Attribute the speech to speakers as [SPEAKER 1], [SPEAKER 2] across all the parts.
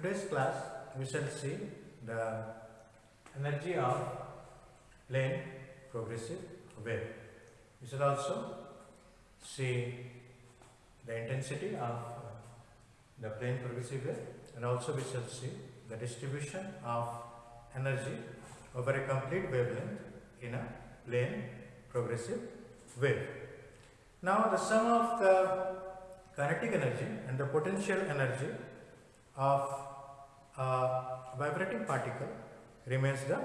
[SPEAKER 1] today's class we shall see the energy of plane progressive wave. We shall also see the intensity of uh, the plane progressive wave and also we shall see the distribution of energy over a complete wavelength in a plane progressive wave. Now the sum of the kinetic energy and the potential energy of a vibrating particle remains the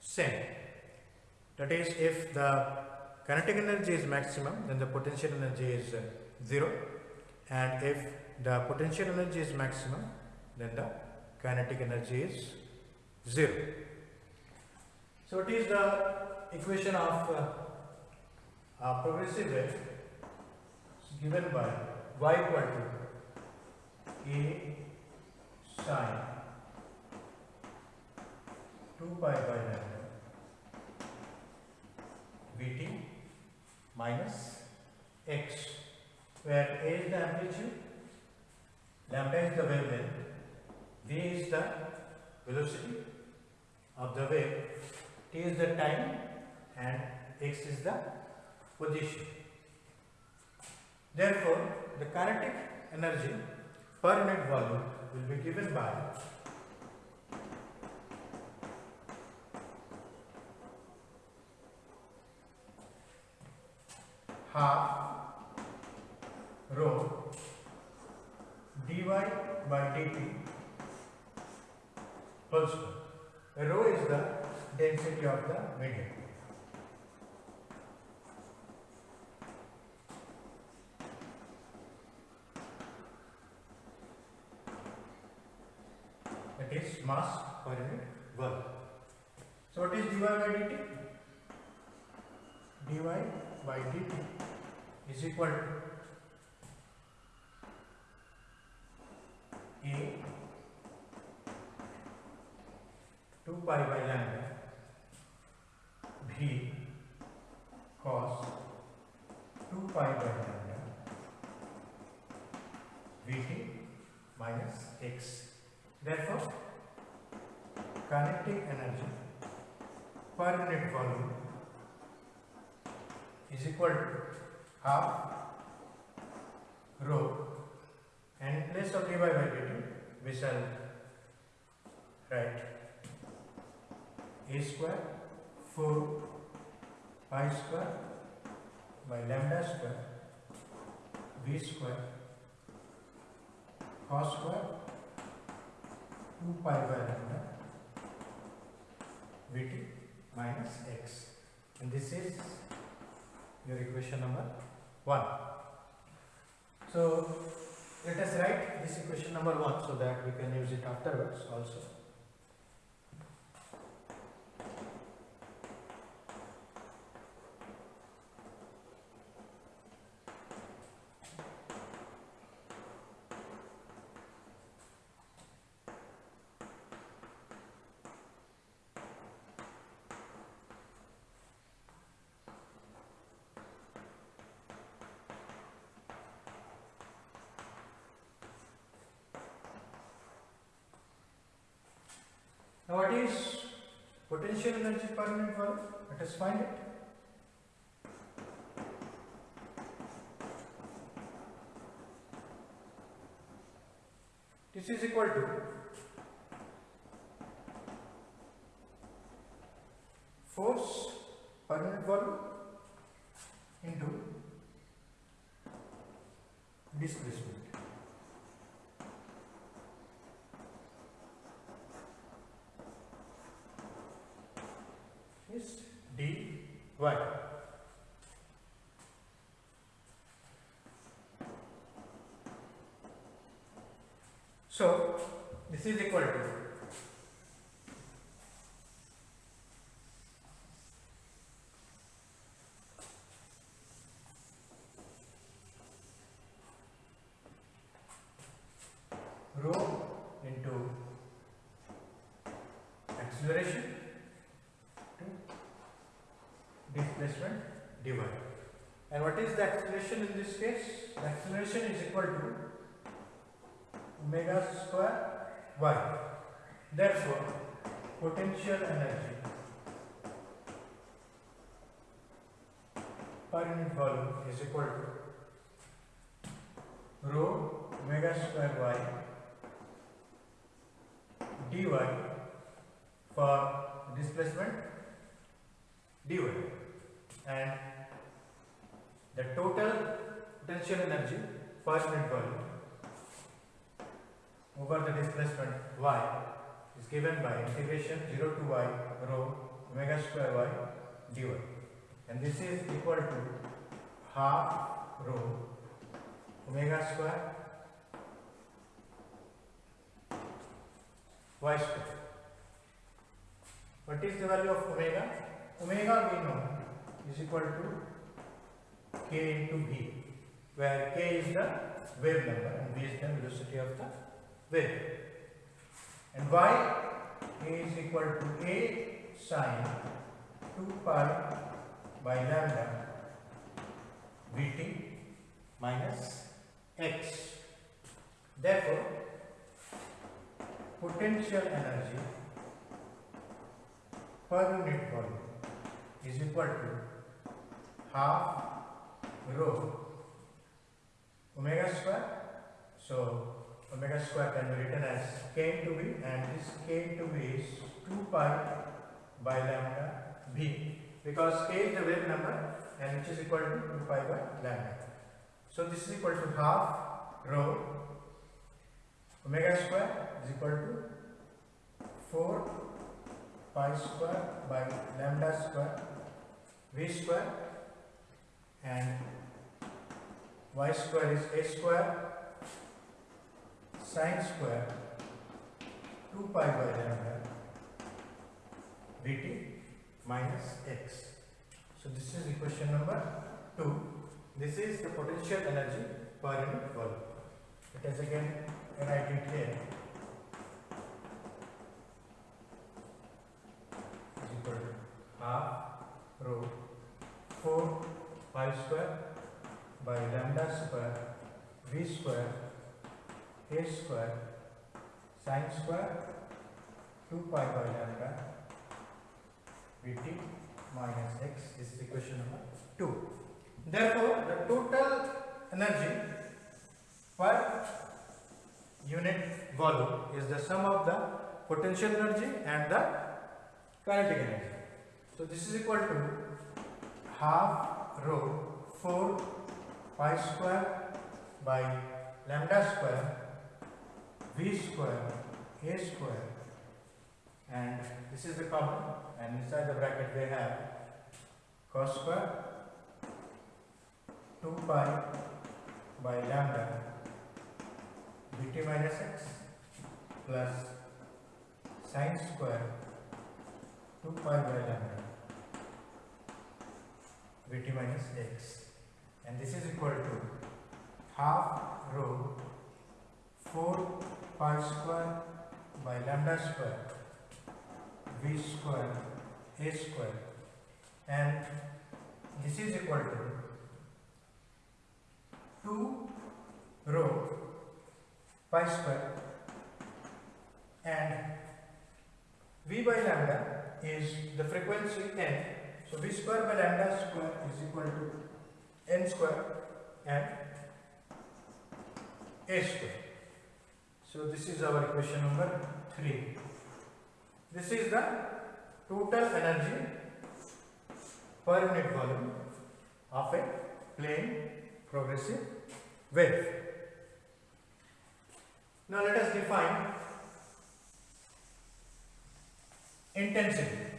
[SPEAKER 1] same. That is, if the kinetic energy is maximum, then the potential energy is uh, zero, and if the potential energy is maximum, then the kinetic energy is zero. So, what is the equation of uh, a progressive wave? Given by y equal to a sine 2 pi by lambda Vt minus x, where a is the amplitude, lambda is the wavelength, v is the velocity of the wave, t is the time, and x is the position. Therefore, the kinetic energy per unit volume will be given by half rho dy by dt whole square. Rho is the density of the medium. Mass per unit volume. So what is dy by dt? dy by dt is equal to a 2 pi by lambda v cos 2 pi by lambda vt minus x. Therefore, kinetic energy. Per unit volume is equal to half rho and in place of by dt we shall write a square 4 pi square by lambda square v square cos square 2 pi by lambda vt minus x and this is your equation number 1. So, let us write this equation number 1 so that we can use it afterwards also. Now what is potential energy per unit volume? Let us find it. This is equal to force per unit volume into displacement. is dy. So, this is equal to rho into acceleration to displacement divided. And what is the in this case? The acceleration is equal to omega square y. Therefore, potential energy per unit volume is equal to rho omega square y dy for displacement dy and the total potential energy per unit volume over the displacement y is given by integration 0 to y rho omega square y dy and this is equal to half rho omega square y square. What is the value of omega? Omega we know is equal to k into v, where k is the wave number and v is the velocity of the wave. And y is equal to a sine 2 pi by lambda vt minus x. Therefore, potential energy per unit volume is equal to half rho omega square. So, omega square can be written as k into v and this k into v is 2 pi by lambda v because k is the wave number and which is equal to 2 pi by lambda. So, this is equal to half rho omega square is equal to 4 pi square by lambda square v square and y square is a square sine square 2 pi by lambda dt minus x. So this is equation number 2. This is the potential energy per unit volume. Let us again write it here. Is equal to half rho 4 pi square by lambda square v square a square sine square 2 pi by lambda vt minus x this is equation number 2. Therefore, the total energy per unit volume is the sum of the potential energy and the kinetic energy. So, this is equal to half rho 4 pi square by lambda square v square a square. And this is the common and inside the bracket we have cos square 2 pi by lambda dt minus x plus sine square 2 pi by lambda vt minus x. And this is equal to half rho 4 pi square by lambda square v square a square. And this is equal to 2 rho pi square. And v by lambda is the frequency n so v square by lambda square is equal to n square and a square so this is our equation number 3 this is the total energy per unit volume of a plane progressive wave. Now let us define intensity.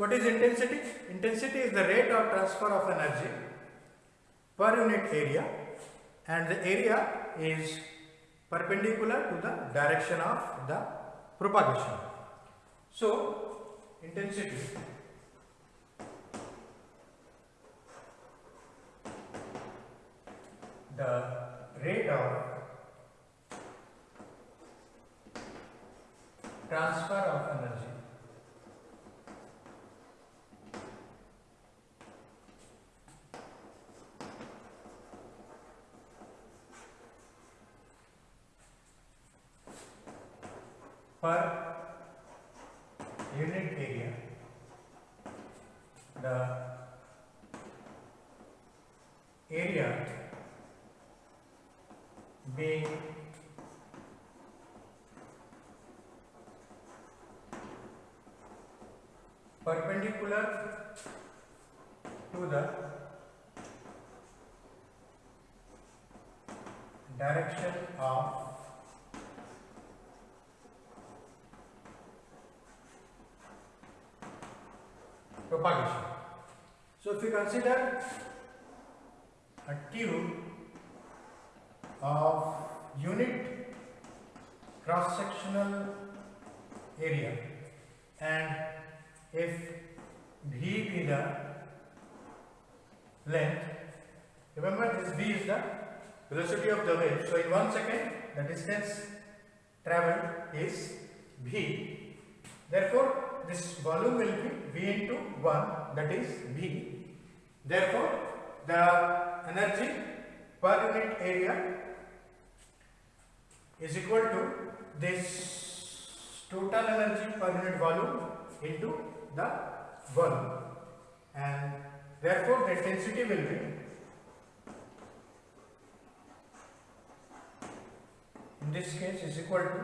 [SPEAKER 1] What is intensity? Intensity is the rate of transfer of energy per unit area and the area is perpendicular to the direction of the propagation. So, intensity the rate of transfer of energy per unit area the area being perpendicular to the direction of propagation. So if you consider a tube of unit cross sectional area and if v be the length remember this v is the velocity of the wave so in one second the distance traveled is v therefore this volume will be v into 1 that is v therefore the energy per unit area is equal to this total energy per unit volume into the volume. And therefore the density will be in this case is equal to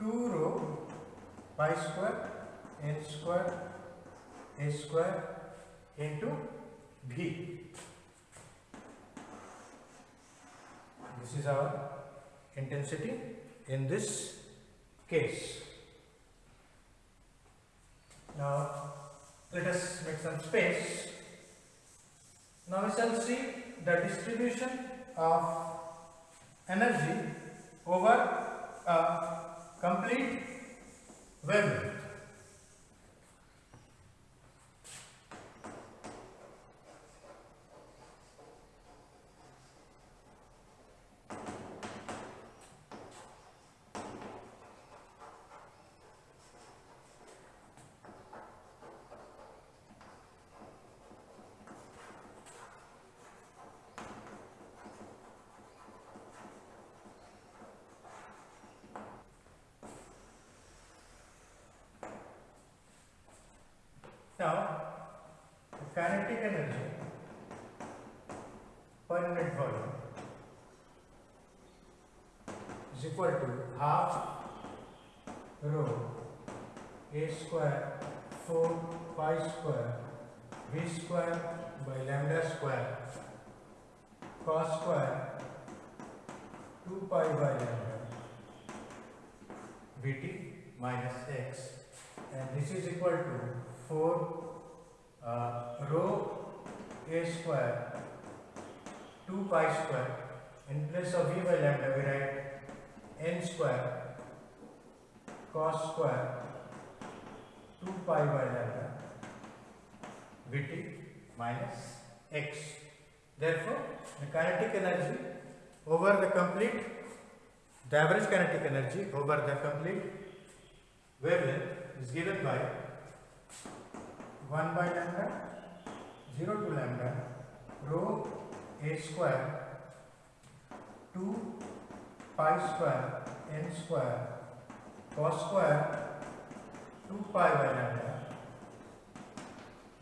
[SPEAKER 1] 2 rho pi square n square a square into v this is our intensity in this case. Now let us make some space. Now we shall see the distribution of energy over a complete wavelength Now, kinetic energy per unit volume is equal to half rho a square 4 pi square v square by lambda square cos square 2 pi by lambda vt minus x and this is equal to 4 uh, rho a square 2 pi square in place of v by lambda we write n square cos square 2 pi by lambda vt minus x. Therefore the kinetic energy over the complete the average kinetic energy over the complete wavelength is given by 1 by lambda 0 to lambda rho a square 2 pi square n square cos square 2 pi by lambda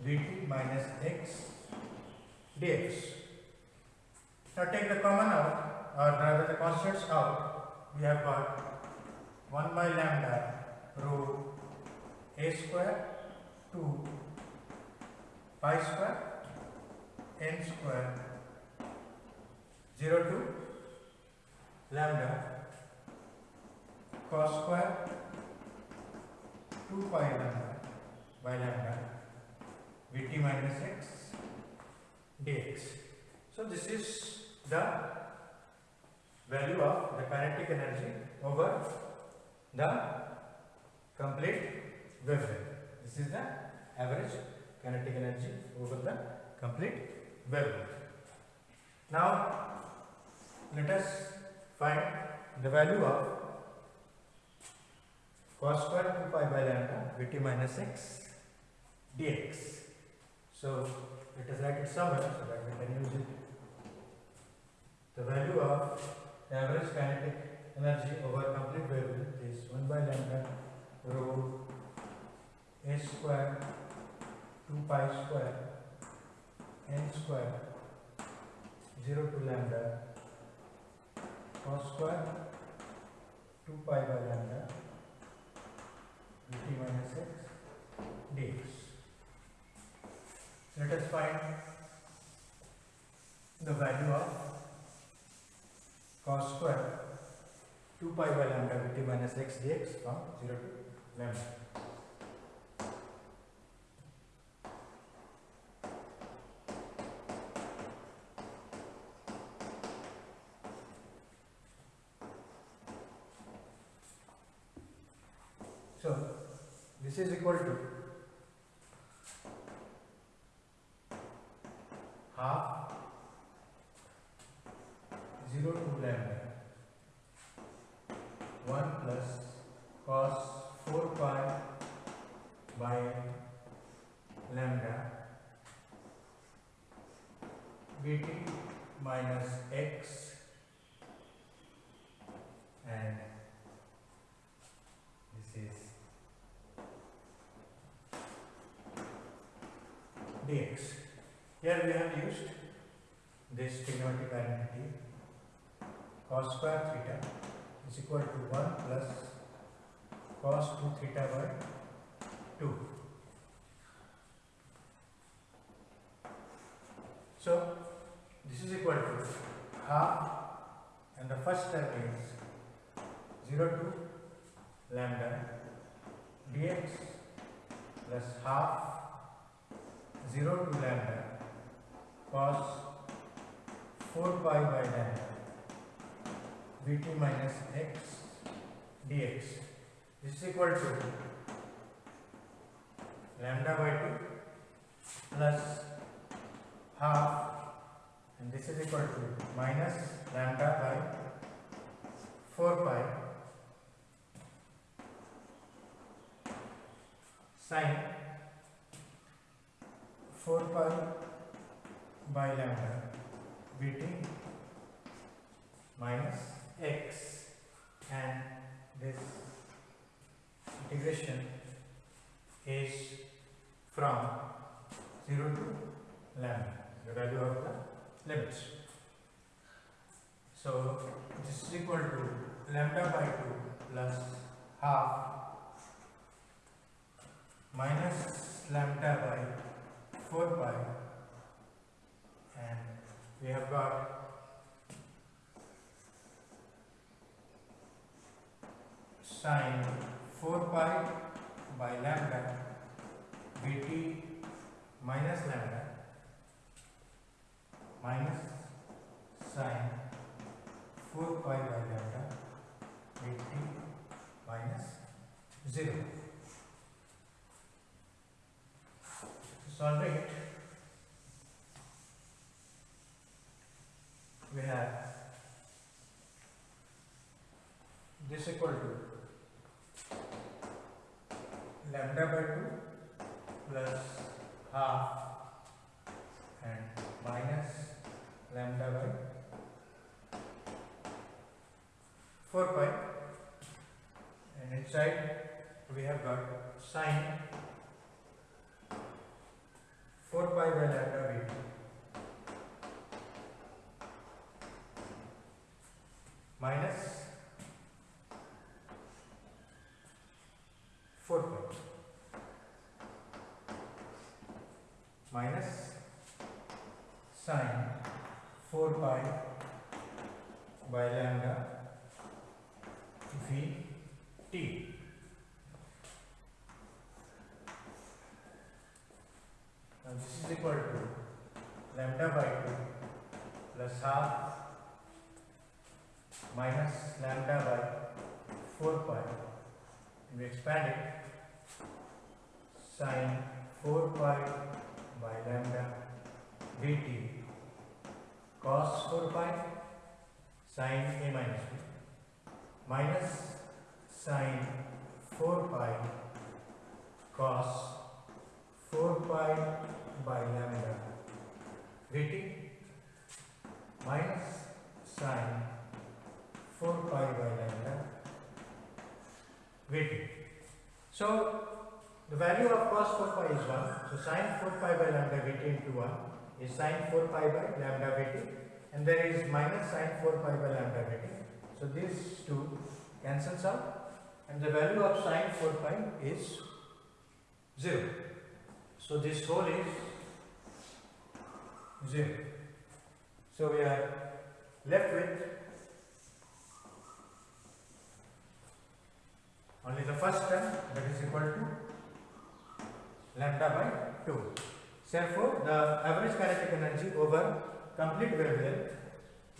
[SPEAKER 1] dt minus x dx. Now take the common out or rather the constants out we have got 1 by lambda rho a square 2 pi square n square 0 to lambda cos square 2 pi lambda by lambda vt minus x dx. So this is the value of the kinetic energy over the complete wavelength. This is the average kinetic energy over the complete wavelength. Now let us find the value of cos square 2 pi by lambda vt minus x dx. So let us write it somewhere so that we can use it. The value of the average kinetic energy over complete wavelength is 1 by lambda rho a square 2 pi square n square 0 to lambda cos square 2 pi by lambda dt minus x dx. Let us find the value of cos square 2 pi by lambda dt minus x dx from 0 to lambda. This is equal to half 0 to lambda. 1 plus cos 4 pi by lambda dt minus x and this is dx. Here we have used this trigonometric identity cos square theta is equal to 1 plus cos 2 theta by 2. So, this is equal to half and the first term is 0 to lambda dx plus half 0 to lambda cos 4 pi by lambda dt minus x dx. This is equal to lambda by 2 plus half and this is equal to minus lambda by 4 pi sine 4 pi by lambda bt minus x and this integration is from 0 to lambda, the value of the limits. So, this is equal to lambda by 2 plus half minus lambda by 4 pi and we have got sine 4 pi by lambda bt minus lambda minus sine 4 pi by lambda bt minus 0. Solve it. We have this equal to lambda by 2 plus half and minus lambda by 4 pi and inside we have got sine 4 pi by lambda bt minus 4 pi minus sine 4 pi by lambda v t. Now this is equal to lambda by 2 plus half minus lambda by 4 pi. We expand it. Sine 4 pi by lambda dt. Cos 4 pi sine a minus b. Minus sine 4 pi cos 4 pi by lambda dt. Minus sine 4 pi by lambda weighted. So the value of cos 4 pi is 1. So sine 4 pi by lambda weighted into 1 is sine 4 pi by lambda weighted and there is minus sine 4 pi by lambda weighted. So these two cancels out and the value of sine 4 pi is 0. So this whole is 0. So we are left with only the first term that is equal to lambda by 2. Therefore, the average kinetic energy over complete wavelength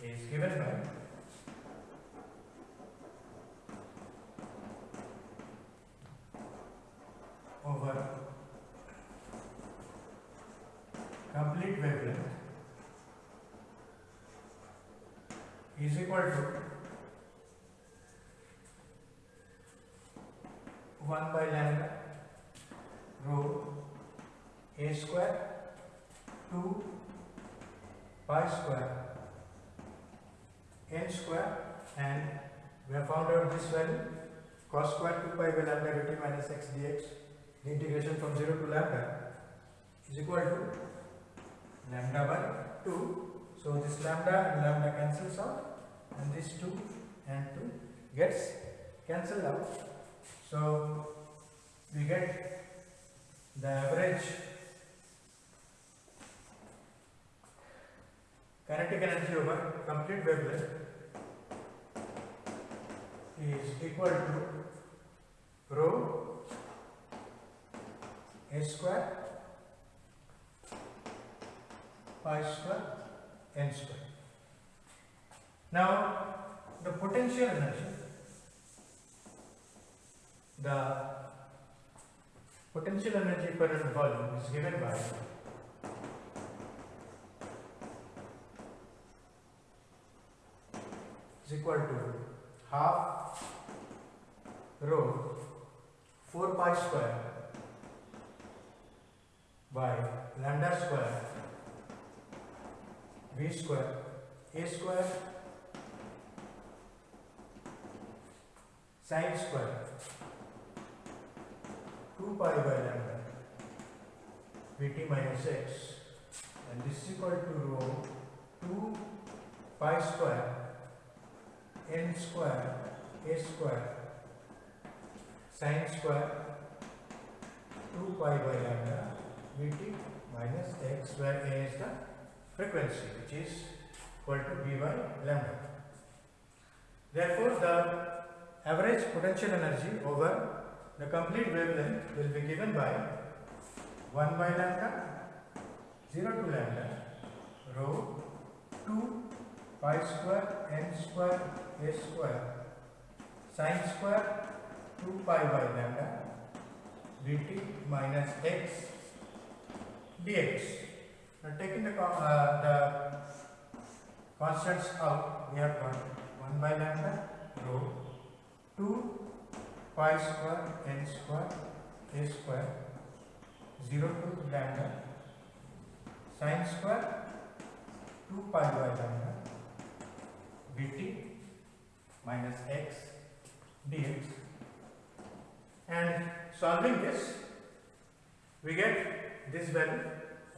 [SPEAKER 1] is given by over complete wavelength is equal to 1 by lambda rho a square 2 pi square n square and we have found out this value cos square 2 pi by lambda dt minus x dx the integration from 0 to lambda is equal to lambda by 2 so this lambda and lambda cancels out and this 2 and 2 gets cancelled out so we get the average kinetic energy over complete wavelength is equal to rho a square pi square n square. Now the potential energy, the potential energy per unit volume is given by is equal to half rho 4 pi square by lambda square v square a square sine square 2 pi by lambda vt minus x and this is equal to rho 2 pi square n square a square sin square 2 pi by lambda vt minus x where a is the frequency which is equal to v by lambda. Therefore, the average potential energy over the complete wavelength will be given by 1 by lambda 0 to lambda rho 2 pi square n square a square sine square 2 pi by lambda dt minus x dx. Now taking the, uh, the constants out, we have got 1 by lambda rho 2 pi square n square a square 0 to lambda sin square 2 pi by lambda dt minus x dx. And solving this we get this value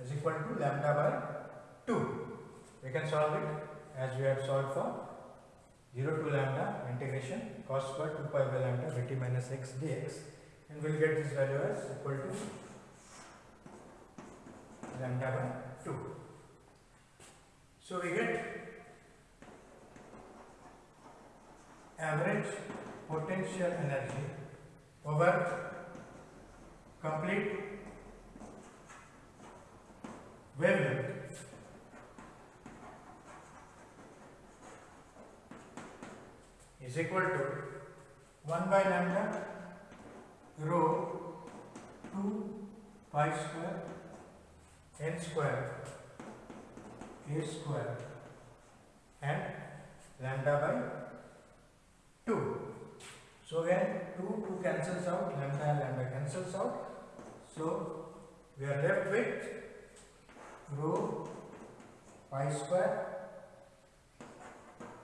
[SPEAKER 1] is equal to lambda by 2 we can solve it as we have solved for 0 to lambda integration cos square 2 pi by lambda dt minus x dx and we'll get this value as equal to lambda by 2 so we get average potential energy over complete wavelength is equal to 1 by lambda rho 2 pi square n square a square and lambda by 2. So again 2 2 cancels out, lambda lambda cancels out. So we are left with rho pi square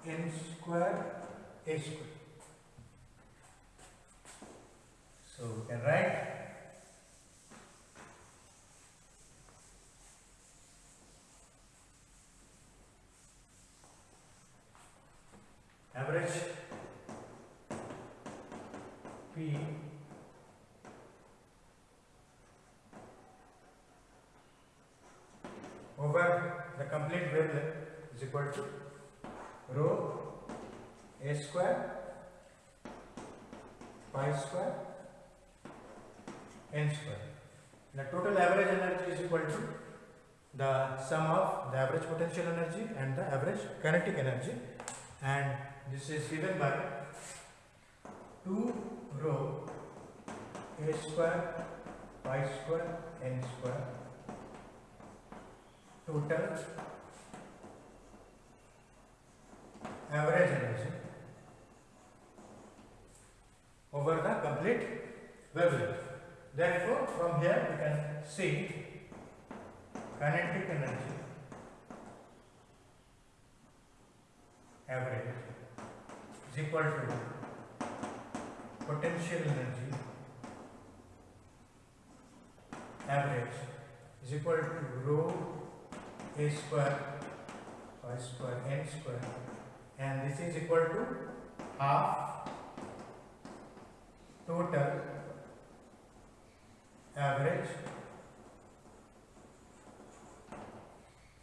[SPEAKER 1] n square a square. So we can write average P over the complete wavelength is equal to rho a square pi square n square. The total average energy is equal to the sum of the average potential energy and the average kinetic energy and this is given by 2 rho a square pi square n square total average energy over the complete wavelength. Therefore, from here we can see kinetic energy. Average is equal to potential energy. Average is equal to rho a square pi square n square. And this is equal to half total average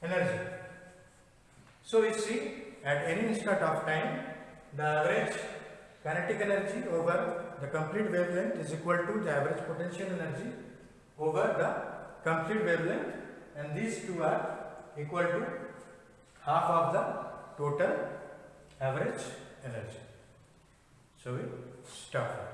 [SPEAKER 1] energy. So we see at any instant of time the average kinetic energy over the complete wavelength is equal to the average potential energy over the complete wavelength and these two are equal to half of the total average energy. So we stop.